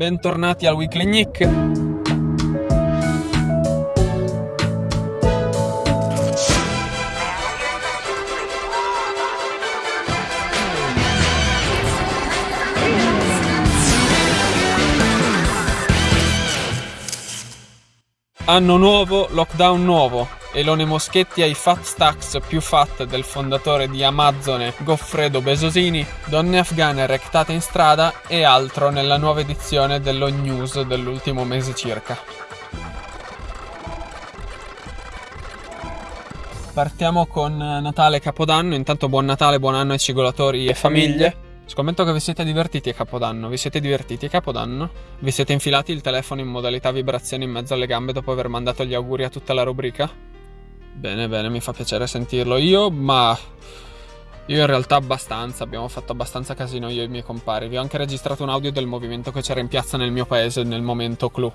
bentornati al Weekly Nick. Anno nuovo, lockdown nuovo. Elone Moschetti ai fat stacks più fat del fondatore di Amazon Goffredo Besosini, donne afghane rectate in strada e altro nella nuova edizione dello news dell'ultimo mese circa. Partiamo con Natale Capodanno, intanto buon Natale, buon anno ai cigolatori e famiglie. Scommetto che vi siete divertiti a Capodanno. Vi siete divertiti a Capodanno? Vi siete infilati il telefono in modalità vibrazione in mezzo alle gambe dopo aver mandato gli auguri a tutta la rubrica? Bene, bene, mi fa piacere sentirlo. Io, ma... Io in realtà abbastanza, abbiamo fatto abbastanza casino io e i miei compari. Vi ho anche registrato un audio del movimento che c'era in piazza nel mio paese nel momento clou.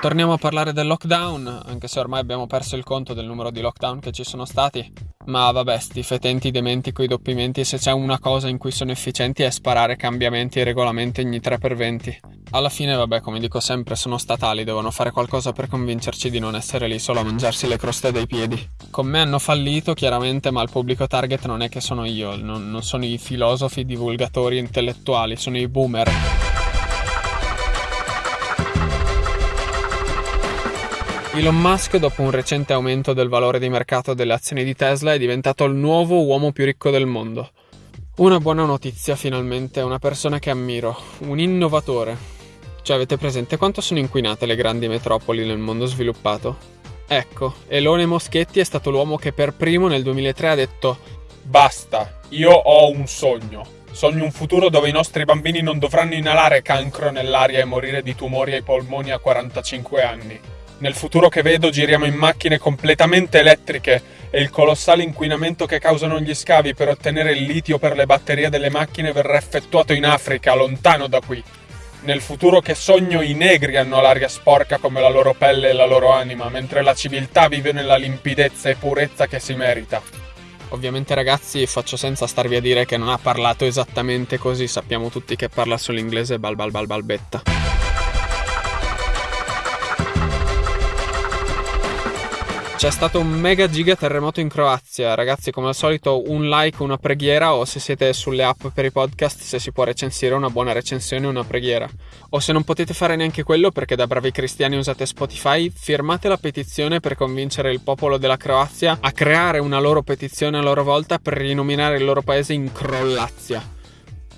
Torniamo a parlare del lockdown, anche se ormai abbiamo perso il conto del numero di lockdown che ci sono stati. Ma vabbè, sti fetenti dementi coi doppimenti se c'è una cosa in cui sono efficienti è sparare cambiamenti e regolamenti ogni 3x20. Alla fine, vabbè, come dico sempre, sono statali, devono fare qualcosa per convincerci di non essere lì solo a mangiarsi le croste dai piedi. Con me hanno fallito, chiaramente, ma il pubblico target non è che sono io, non, non sono i filosofi, divulgatori intellettuali, sono i boomer. Elon Musk, dopo un recente aumento del valore di mercato delle azioni di Tesla, è diventato il nuovo uomo più ricco del mondo. Una buona notizia finalmente, una persona che ammiro, un innovatore. Cioè avete presente quanto sono inquinate le grandi metropoli nel mondo sviluppato? Ecco, Elone Moschetti è stato l'uomo che per primo nel 2003 ha detto Basta, io ho un sogno. Sogno un futuro dove i nostri bambini non dovranno inalare cancro nell'aria e morire di tumori ai polmoni a 45 anni. Nel futuro che vedo giriamo in macchine completamente elettriche e il colossale inquinamento che causano gli scavi per ottenere il litio per le batterie delle macchine verrà effettuato in Africa, lontano da qui. Nel futuro che sogno i negri hanno l'aria sporca come la loro pelle e la loro anima, mentre la civiltà vive nella limpidezza e purezza che si merita. Ovviamente ragazzi faccio senza starvi a dire che non ha parlato esattamente così, sappiamo tutti che parla solo inglese bal bal bal balbetta. C'è stato un mega giga terremoto in Croazia, ragazzi come al solito un like, una preghiera o se siete sulle app per i podcast se si può recensire una buona recensione una preghiera. O se non potete fare neanche quello perché da bravi cristiani usate Spotify, firmate la petizione per convincere il popolo della Croazia a creare una loro petizione a loro volta per rinominare il loro paese in Crollazia.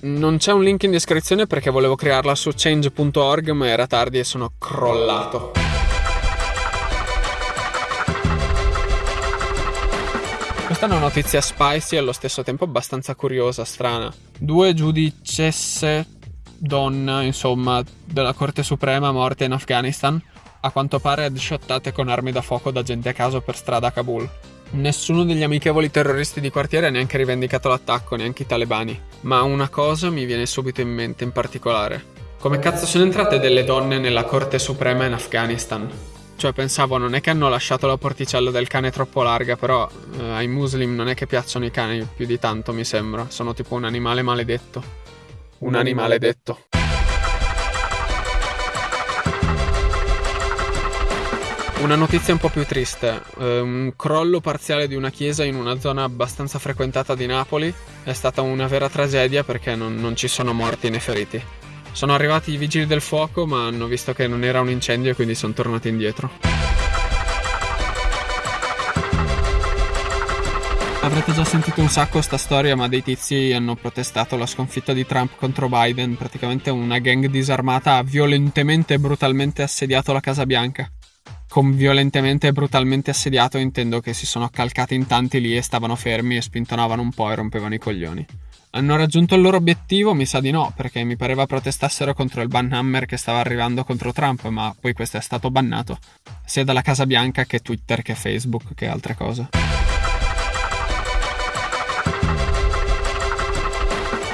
Non c'è un link in descrizione perché volevo crearla su change.org ma era tardi e sono crollato. Questa è una notizia spicy e allo stesso tempo abbastanza curiosa, strana. Due giudicesse donna, insomma, della Corte Suprema morte in Afghanistan, a quanto pare headshottate con armi da fuoco da gente a caso per strada a Kabul. Nessuno degli amichevoli terroristi di quartiere ha neanche rivendicato l'attacco, neanche i talebani. Ma una cosa mi viene subito in mente in particolare. Come cazzo sono entrate delle donne nella Corte Suprema in Afghanistan? Cioè pensavo non è che hanno lasciato la porticella del cane troppo larga, però eh, ai muslim non è che piacciono i cani più di tanto mi sembra, sono tipo un animale maledetto. Un, animale detto. Una notizia un po' più triste, eh, un crollo parziale di una chiesa in una zona abbastanza frequentata di Napoli è stata una vera tragedia perché non, non ci sono morti né feriti. Sono arrivati i vigili del fuoco, ma hanno visto che non era un incendio e quindi sono tornati indietro. Avrete già sentito un sacco sta storia, ma dei tizi hanno protestato la sconfitta di Trump contro Biden. Praticamente una gang disarmata ha violentemente e brutalmente assediato la Casa Bianca. Con violentemente e brutalmente assediato intendo che si sono accalcati in tanti lì e stavano fermi e spintonavano un po' e rompevano i coglioni. Hanno raggiunto il loro obiettivo? Mi sa di no, perché mi pareva protestassero contro il banhammer che stava arrivando contro Trump, ma poi questo è stato bannato, sia dalla Casa Bianca che Twitter che Facebook che altre cose.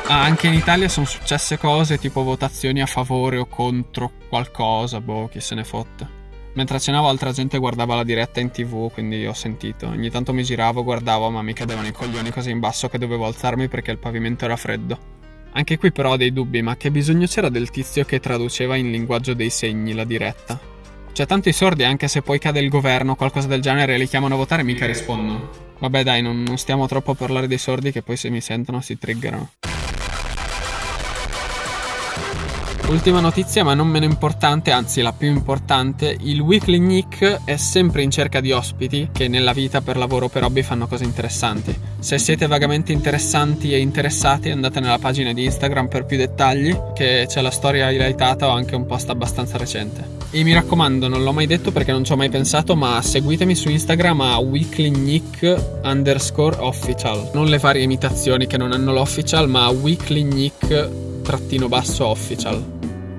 Ah, anche in Italia sono successe cose tipo votazioni a favore o contro qualcosa, boh, chi se ne fotte. Mentre cenavo altra gente guardava la diretta in tv, quindi ho sentito. Ogni tanto mi giravo, guardavo, ma mi cadevano i coglioni così in basso che dovevo alzarmi perché il pavimento era freddo. Anche qui però ho dei dubbi, ma che bisogno c'era del tizio che traduceva in linguaggio dei segni la diretta? Cioè, i sordi, anche se poi cade il governo o qualcosa del genere, li chiamano a votare e mica rispondono. Vabbè dai, non, non stiamo troppo a parlare dei sordi che poi se mi sentono si triggerano. Ultima notizia, ma non meno importante, anzi la più importante, il Weekly Nick è sempre in cerca di ospiti che nella vita per lavoro o per hobby fanno cose interessanti. Se siete vagamente interessanti e interessati andate nella pagina di Instagram per più dettagli, che c'è la storia highlightata o anche un post abbastanza recente. E mi raccomando, non l'ho mai detto perché non ci ho mai pensato, ma seguitemi su Instagram a weeklynick underscore official. Non le varie imitazioni che non hanno l'official, ma weeklynick trattino basso official.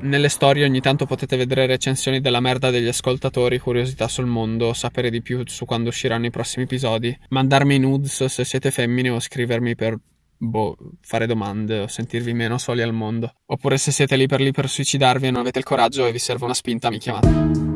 Nelle storie ogni tanto potete vedere recensioni della merda degli ascoltatori, curiosità sul mondo, sapere di più su quando usciranno i prossimi episodi, mandarmi nudes se siete femmine o scrivermi per boh, fare domande o sentirvi meno soli al mondo. Oppure se siete lì per lì per suicidarvi e non avete il coraggio e vi serve una spinta, mi chiamate.